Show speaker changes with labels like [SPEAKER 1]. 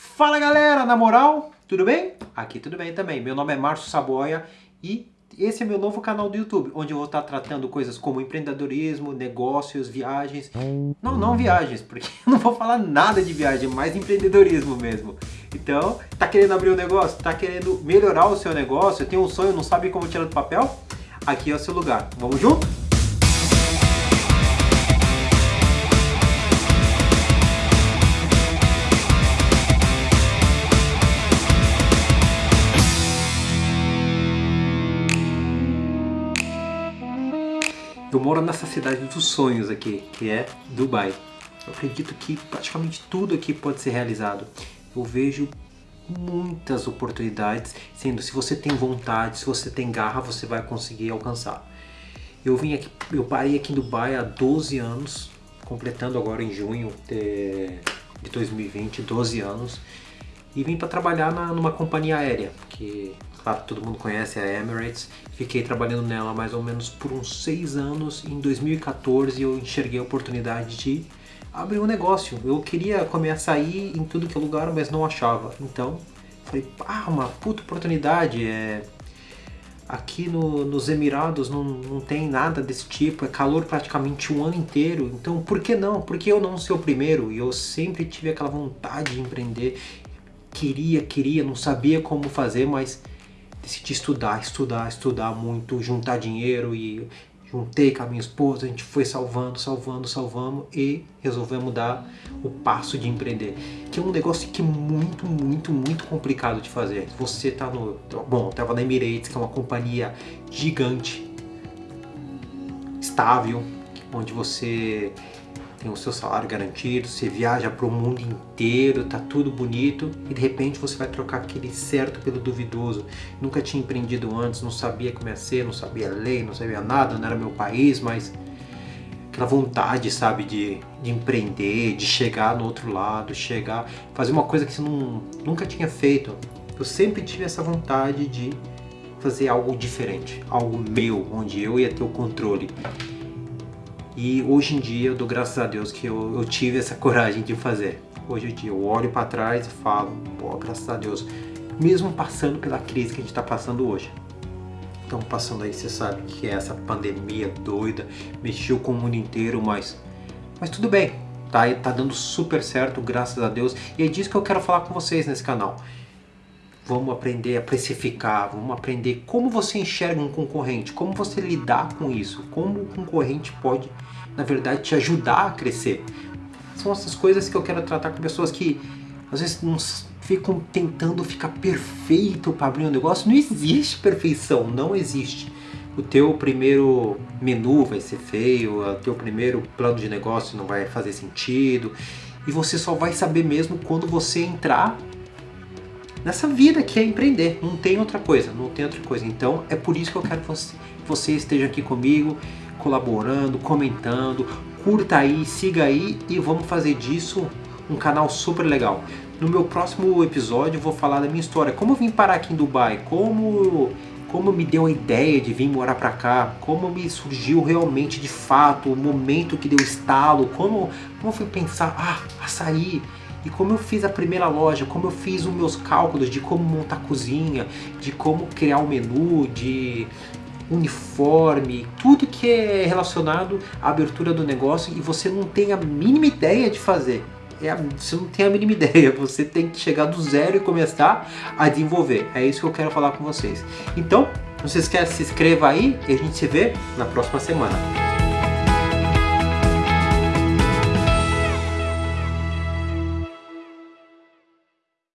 [SPEAKER 1] Fala galera, na moral, tudo bem? Aqui tudo bem também. Meu nome é Márcio Saboia e esse é meu novo canal do YouTube, onde eu vou estar tratando coisas como empreendedorismo, negócios, viagens. Não, não viagens, porque eu não vou falar nada de viagem, mais empreendedorismo mesmo. Então, tá querendo abrir um negócio? Tá querendo melhorar o seu negócio? Tem um sonho, não sabe como tirar do papel? Aqui é o seu lugar. Vamos junto? Eu moro nessa cidade dos sonhos aqui, que é Dubai. Eu acredito que praticamente tudo aqui pode ser realizado. Eu vejo muitas oportunidades, sendo se você tem vontade, se você tem garra, você vai conseguir alcançar. Eu vim aqui, eu parei aqui em Dubai há 12 anos, completando agora em junho de, de 2020, 12 anos, e vim para trabalhar na, numa companhia aérea, que claro, todo mundo conhece a Emirates. Fiquei trabalhando nela mais ou menos por uns seis anos. Em 2014 eu enxerguei a oportunidade de abrir um negócio. Eu queria começar a ir em tudo que é lugar, mas não achava. Então, falei, ah, uma puta oportunidade. É... Aqui no, nos Emirados não, não tem nada desse tipo, é calor praticamente um ano inteiro, então por que não? Por que eu não ser o primeiro? E eu sempre tive aquela vontade de empreender, queria, queria, não sabia como fazer, mas decidi estudar, estudar, estudar muito, juntar dinheiro e juntei com a minha esposa, a gente foi salvando, salvando, salvamos e resolvemos dar o passo de empreender. Que é um negócio que é muito, muito, muito complicado de fazer. Você tá no... Bom, eu tava na Emirates, que é uma companhia gigante, estável, onde você tem o seu salário garantido, você viaja para o mundo inteiro, tá tudo bonito e de repente você vai trocar aquele certo pelo duvidoso. Nunca tinha empreendido antes, não sabia como ia ser, não sabia lei, não sabia nada, não era meu país, mas aquela vontade, sabe, de, de empreender, de chegar no outro lado, chegar, fazer uma coisa que você não, nunca tinha feito. Eu sempre tive essa vontade de fazer algo diferente, algo meu, onde eu ia ter o controle. E hoje em dia eu dou graças a Deus que eu, eu tive essa coragem de fazer. Hoje em dia eu olho para trás e falo, pô, graças a Deus, mesmo passando pela crise que a gente está passando hoje. Estamos passando aí, você sabe que é essa pandemia doida, mexeu com o mundo inteiro, mas, mas tudo bem, tá, tá dando super certo, graças a Deus. E é disso que eu quero falar com vocês nesse canal. Vamos aprender a precificar, vamos aprender como você enxerga um concorrente, como você lidar com isso, como o concorrente pode na verdade, te ajudar a crescer. São essas coisas que eu quero tratar com pessoas que às vezes não ficam tentando ficar perfeito para abrir um negócio. Não existe perfeição, não existe. O teu primeiro menu vai ser feio, o teu primeiro plano de negócio não vai fazer sentido. E você só vai saber mesmo quando você entrar nessa vida que é empreender. Não tem outra coisa, não tem outra coisa. Então é por isso que eu quero que você, você esteja aqui comigo colaborando, comentando, curta aí, siga aí e vamos fazer disso um canal super legal. No meu próximo episódio eu vou falar da minha história, como eu vim parar aqui em Dubai, como, como me deu a ideia de vir morar pra cá, como me surgiu realmente de fato, o momento que deu estalo, como, como eu fui pensar, ah, açaí, e como eu fiz a primeira loja, como eu fiz os meus cálculos de como montar cozinha, de como criar o um menu, de uniforme, tudo que é relacionado à abertura do negócio e você não tem a mínima ideia de fazer. É, você não tem a mínima ideia, você tem que chegar do zero e começar a desenvolver. É isso que eu quero falar com vocês. Então, não se esqueça, se inscreva aí e a gente se vê na próxima semana.